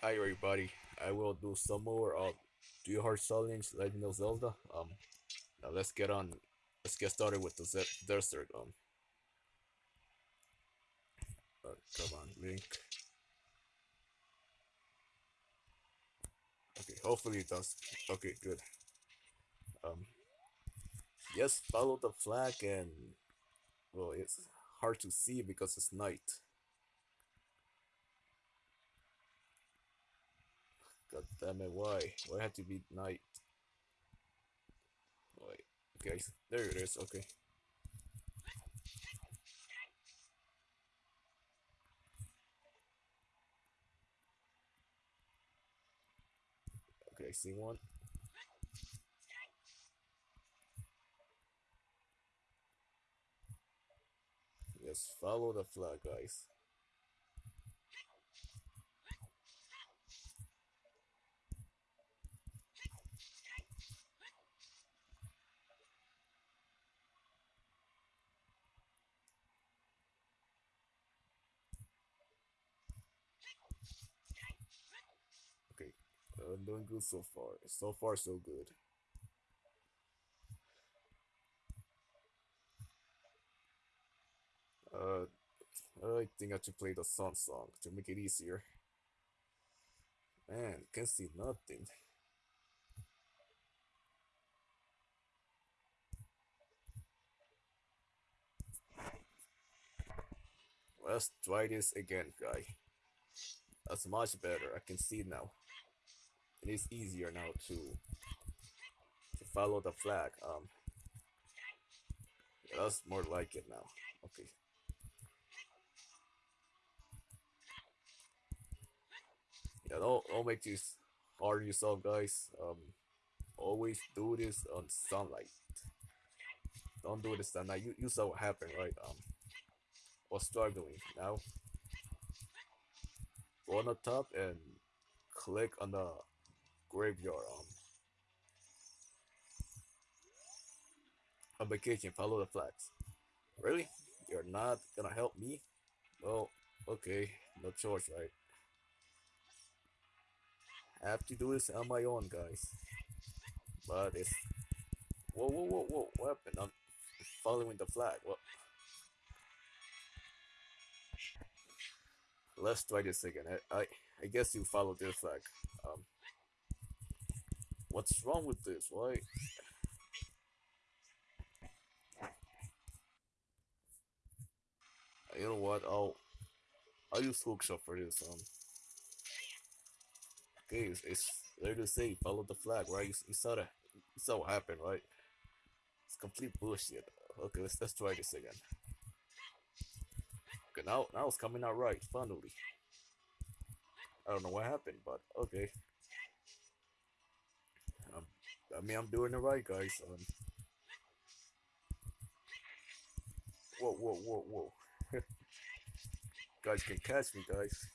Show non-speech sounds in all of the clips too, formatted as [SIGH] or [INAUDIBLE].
Hi everybody, I will do some more of Do Your Heart Challenge Legend of Zelda. Um, now let's get on, let's get started with the Z Desert. Um, uh, come on, Link. Okay, hopefully it does. Okay, good. Um, yes, follow the flag and, well, it's hard to see because it's night. God damn it, why? Why had to be night? Wait, okay, there it is, okay. Okay, I see one. Yes, follow the flag, guys. Okay, uh, I'm doing good so far. So far, so good. Uh, I think I should play the sun song to make it easier. Man, can't see nothing. Let's try this again, guy. That's much better. I can see now. It is easier now to to follow the flag. Um, that's more like it now. Okay. Yeah, don't don't make this hard yourself, guys. Um, always do this on sunlight. Don't do this at night. You you saw what happened, right? Um, was struggling now. Go on the top and click on the graveyard. Um, on vacation, follow the flags. Really? You're not gonna help me? Well, okay, no choice, right? I have to do this on my own, guys. But it's whoa, whoa, whoa, whoa! What happened? I'm following the flag. What? Let's try this again. I, I, I guess you follow this flag. Um, what's wrong with this? Why? You know what? I'll, I'll use hookshot for this. Um, okay, it's, it's there to say follow the flag, right? You, you saw that. You saw what happened, right? It's complete bullshit. Okay, let's let's try this again. Okay, now now it's coming out right. Finally. I don't know what happened, but okay. I mean, I'm doing it right, guys. Um, whoa, whoa, whoa, whoa. [LAUGHS] guys can catch me, guys.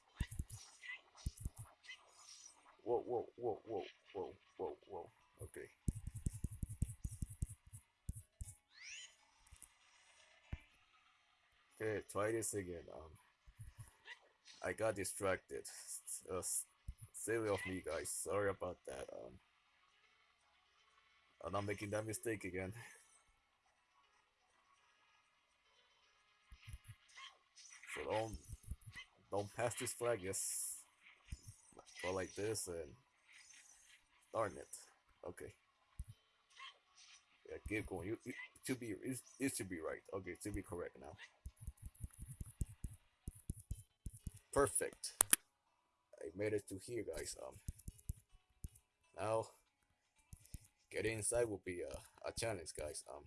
Whoa, whoa, whoa, whoa, whoa, whoa, whoa. Okay. Okay, try this again. Um, I got distracted. Uh, silly of me, guys. Sorry about that. Um, I'm not making that mistake again. So don't don't pass this flag. Yes, go like this and darn it. Okay. Yeah, keep going. You, you should be it, it should be right. Okay, should be correct now. Perfect. I made it to here, guys. Um, now getting inside will be a, a challenge, guys. Um,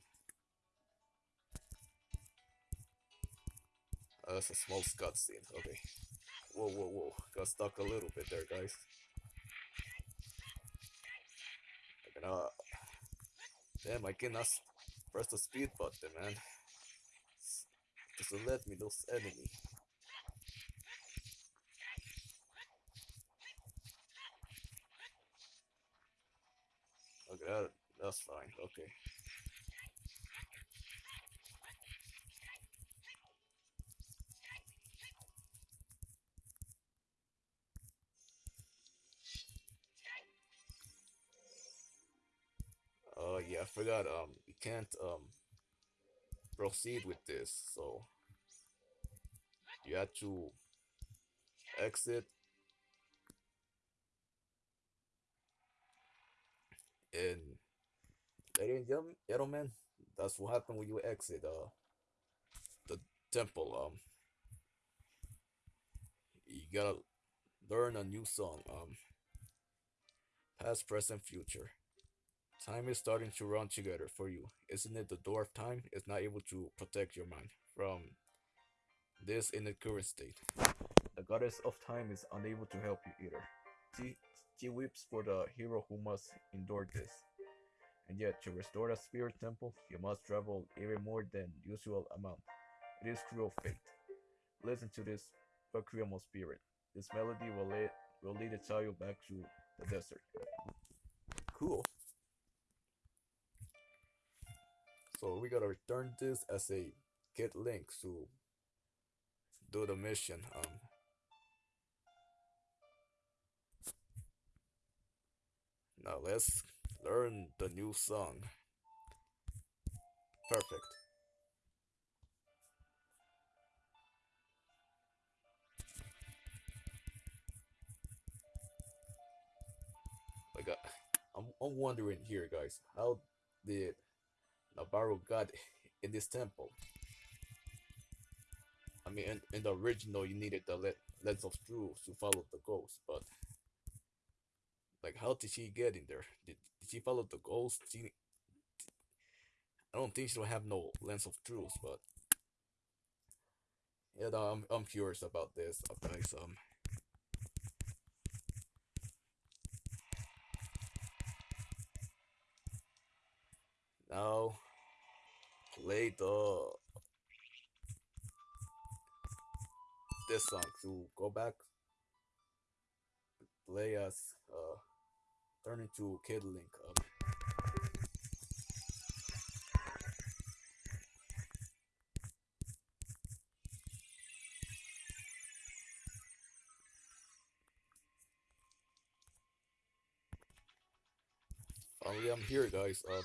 uh, that's a small cutscene. Okay. Whoa, whoa, whoa! Got stuck a little bit there, guys. I cannot. Damn, I cannot press the speed button, man. Doesn't let me lose enemy. That, that's fine. Okay. Oh uh, yeah, I forgot. Um, you can't um proceed with this, so you have to exit and ladies and gentlemen, that's what happened when you exit uh the temple. Um, you gotta learn a new song. Um, past, present, future. Time is starting to run together for you. Isn't it the door of time is not able to protect your mind from this in the current state? The goddess of time is unable to help you either. She, she weeps for the hero who must endure this. And yet, to restore the spirit temple, you must travel even more than usual amount. It is cruel fate. Listen to this Requiem of spirit. This melody will lead, will lead a child back to the desert. Cool. So we gotta return this as a Kid Link to do the mission. Um, now let's learn the new song. Perfect. Like, uh, I'm, I'm wondering here, guys, how did Nabooru got in this temple? I mean, in, in the original, you needed the le- lens of truth to follow the ghost, but like, how did she get in there? Did, did she follow the ghost? She, I don't think she don't have no lens of truth, but yeah, I'm I'm curious about this, guys. Um, now play the this song to go back play us uh turn into Kid Link. Finally, I'm here, guys. Um,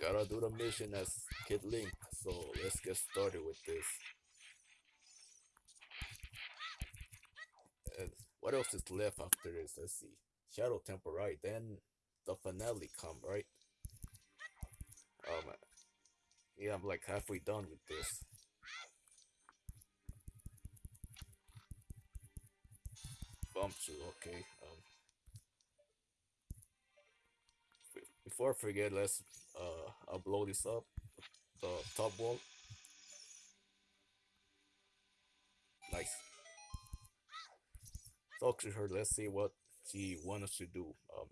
gotta do the mission as Kid Link. So let's get started with this. And what else is left after this? Let's see. Shadow Temple, right? Then the finale come, right? Oh man. yeah, I'm like halfway done with this. Bombchu, okay. Um, before I forget, let's uh upload this up. The top wall. Nice. Talk to her. Let's see what she wants us to do. Um,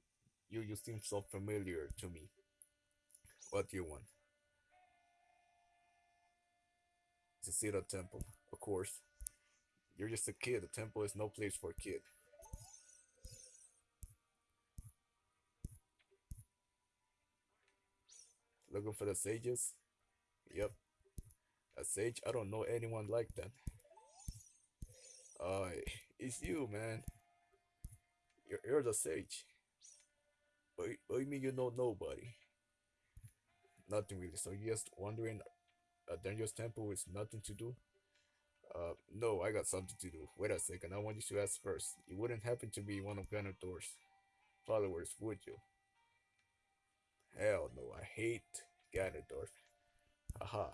you you seem so familiar to me. What do you want? To see the temple, of course. You're just a kid. The temple is no place for a kid. Looking for the sages? Yep. A sage? I don't know anyone like that. Uh, it's you, man. You're, you're the sage. What, do you mean you know nobody? Nothing really. So you're just wondering a dangerous temple with nothing to do? Uh, no, I got something to do. Wait a second, I want you to ask first. You wouldn't happen to be one of Ganondorf's followers, would you? Hell no, I hate Ganondorf. Haha,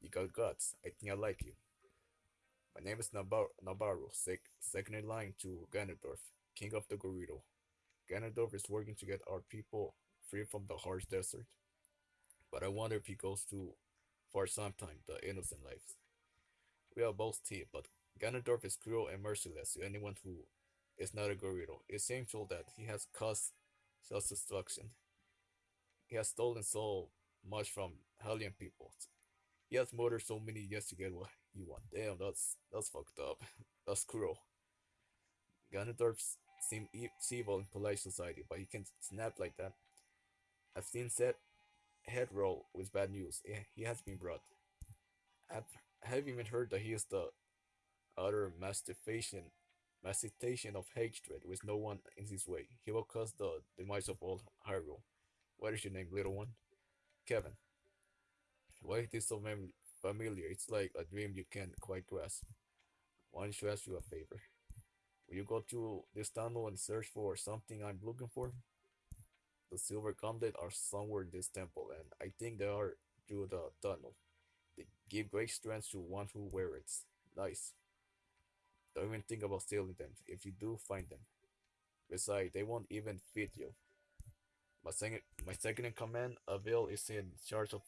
you got guts. I think I like you. My name is Nabar- sec- second in line to Ganondorf, king of the Gerudo. Ganondorf is working to get our people free from the harsh desert. But I wonder if he goes to, for some time, the innocent lives. We are both team, but Ganondorf is cruel and merciless to anyone who is not a Gerudo. It seems so that he has caused self-destruction. He has stolen so much from Hylian people. He has murdered so many years to get what he wants. Damn, that's that's fucked up. [LAUGHS] That's cruel. Ganondorf seems e- evil in polite society, but he can snap like that. I've seen Seth head roll with bad news. He has been brought. I've, have even heard that he is the utter mastication, mastication of hatred with no one in his way. He will cause the demise of all Hyrule. What is your name, little one? Kevin. Why is this so familiar? It's like a dream you can't quite grasp. Why don't you ask you a favor? Will you go to this tunnel and search for something I'm looking for? The silver gauntlet are somewhere in this temple, and I think they are through the tunnel. They give great strength to one who wears it. Nice. Don't even think about stealing them if you do find them. Besides, they won't even fit you. My second, my second in command, Avil, is in charge of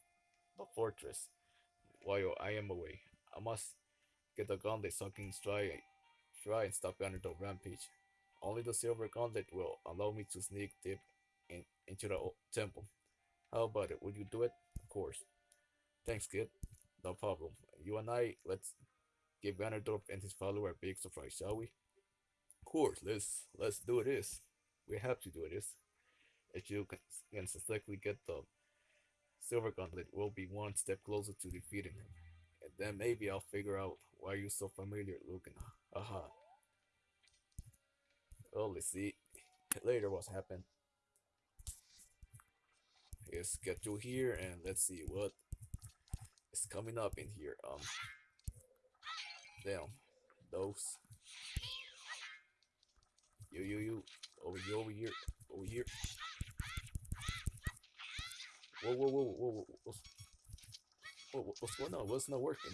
the fortress while I am away. I must get the gauntlet so I can try, try and stop Ganondorf rampage. Only the silver gauntlet will allow me to sneak deep in, into the temple. How about it? Would you do it? Of course. Thanks, kid. No problem. You and I, let's give Ganondorf and his follower a big surprise, shall we? Of course, let's let's do this. We have to do this. If you can, can successfully get the silver gauntlet, we'll be one step closer to defeating him. And then maybe I'll figure out why you're so familiar looking. Aha. Well, let's see [LAUGHS] later what's happened. Let's get through here and let's see what is coming up in here. Um, damn, those. You, you, you, over here, over here, over here. Whoa, whoa, whoa, whoa, whoa, what's, whoa, what's going on? What's not working?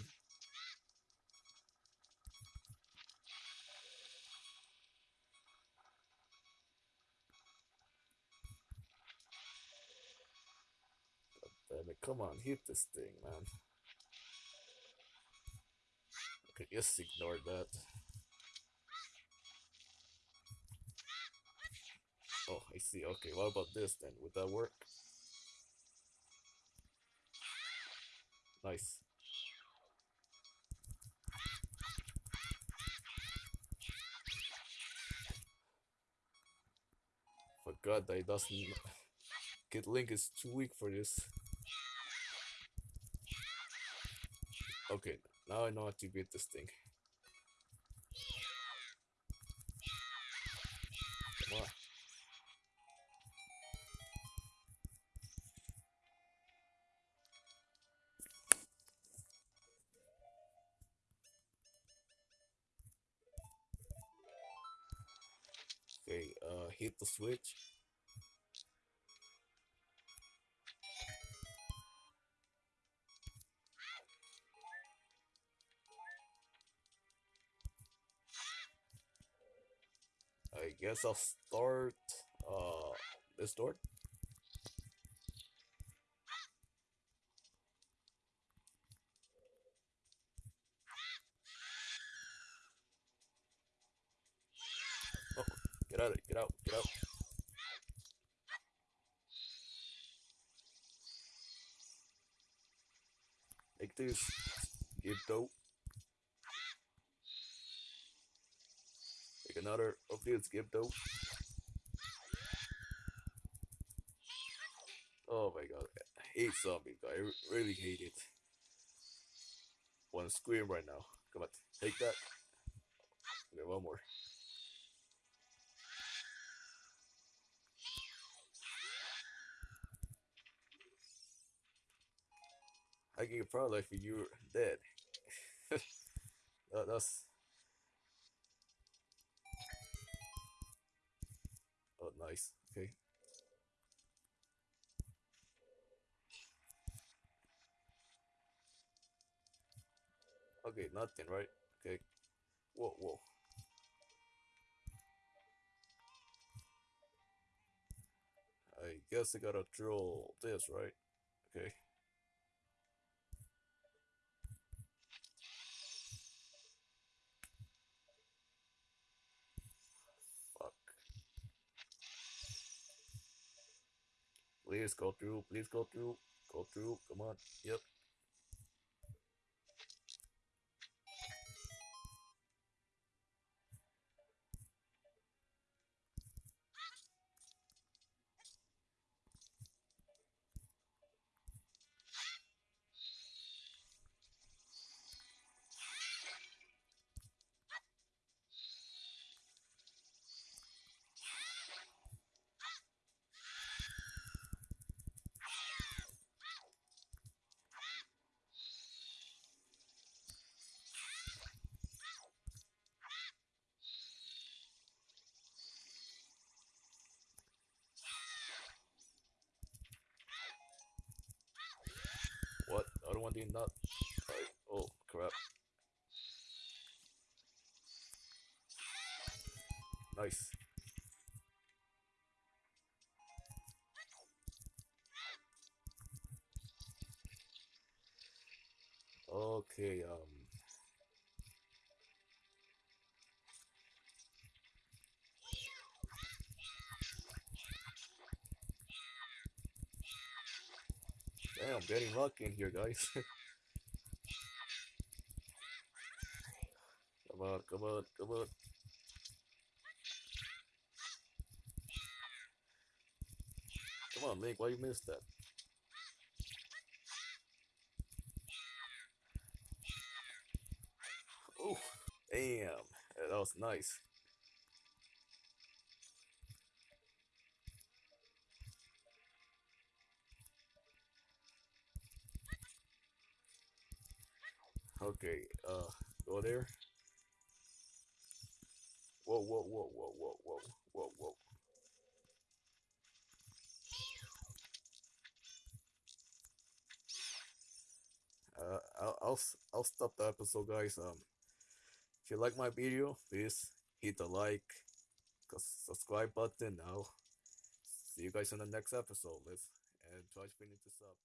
Damn it, come on, hit this thing, man. Okay, just ignore that. Oh, I see. Okay, what about this then? Would that work? Nice. Forgot that it doesn't. [LAUGHS] Kid Link is too weak for this. Now I know how to beat this thing. Come on. Okay, uh, hit the switch. Guess I'll start uh this door. Oh, get out of get out, get out. Take this. Give dope. Another of these, give dope. Oh my god, I hate zombies. I really hate it. Wanna scream right now. Come on, take that. Okay, one more. I can get like you're dead. [LAUGHS] that, that's Okay, nothing, right? Okay. Whoa, whoa. I guess I gotta drill this, right? Okay. Fuck. Please go through, please go through, go through, come on, yep. One did not. Damn, getting lucky in here, guys. [LAUGHS] come on, come on, come on. Come on, Link, why you missed that? Oh, damn, that was nice. Okay, uh, go there. Whoa, whoa, whoa, whoa, whoa, whoa, whoa, whoa. Uh, I'll, I'll, I'll stop the episode, guys. Um, if you like my video, please hit the like, subscribe button now. See you guys in the next episode. Let's and try to finish this up.